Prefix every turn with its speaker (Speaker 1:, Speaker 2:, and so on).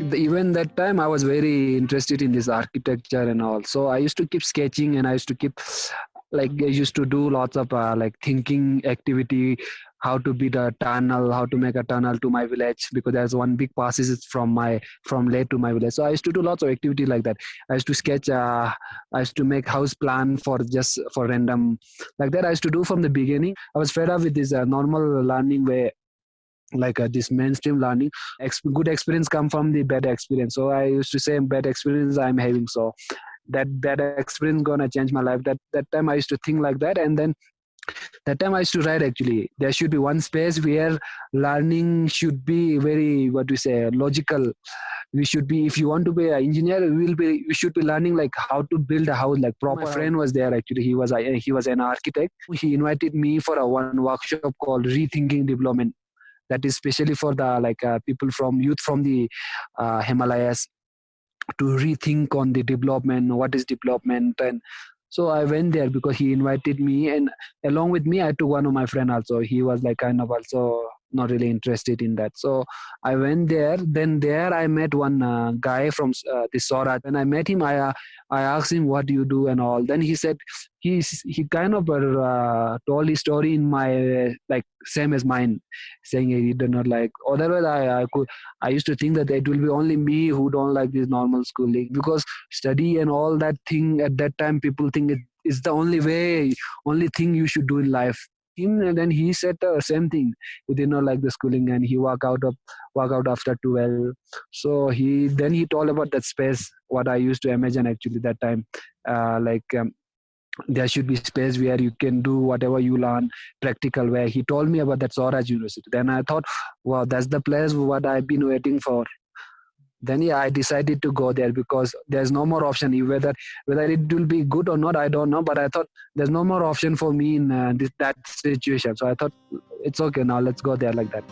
Speaker 1: even that time i was very interested in this architecture and all. So i used to keep sketching and i used to keep like i used to do lots of uh, like thinking activity how to build a tunnel how to make a tunnel to my village because there's one big passes from my from lake to my village. So i used to do lots of activity like that. I used to sketch uh, i used to make house plan for just for random like that i used to do from the beginning. I was fed up with this uh, normal learning way like uh, this mainstream learning Ex- good experience come from the bad experience. So i used to say bad experience i'm having. So that bad experience gonna change my life. That that time i used to think like that. And then that time i used to write actually. There should be one space where learning should be very what we say logical. We should be if you want to be an engineer we will be we should be learning like how to build a house. Like proper wow. friend was there actually. He was a, he was an architect. He invited me for a one workshop called rethinking development that is especially for the like uh, people from youth from the uh, himalayas to rethink on the development what is development and so i went there because he invited me and along with me i took one of my friend also. He was like kind of also not really interested in that. So i went there. Then there i met one uh, guy from uh, the Swaraj. When i met him i uh, i asked him what do you do and all? Then he said he he kind of uh, told his story in my like same as mine saying he did not like. Otherwise I, I could i used to think that it will be only me who don't like this normal schooling because study and all that thing at that time people think it is the only way only thing you should do in life him and then he said the same thing. He did not like the schooling and he walk out of walk out after 12 so he then he told about that space what i used to imagine actually that time. Uh, like um, there should be space where you can do whatever you learn practical where he told me about that Swaraj University. Then I thought, wow, that's the place what I've been waiting for then yeah i decided to go there because there's no more option. Whether whether it will be good or not i don't know but i thought there's no more option for me in uh, this, that situation. So i thought it's okay now let's go there like that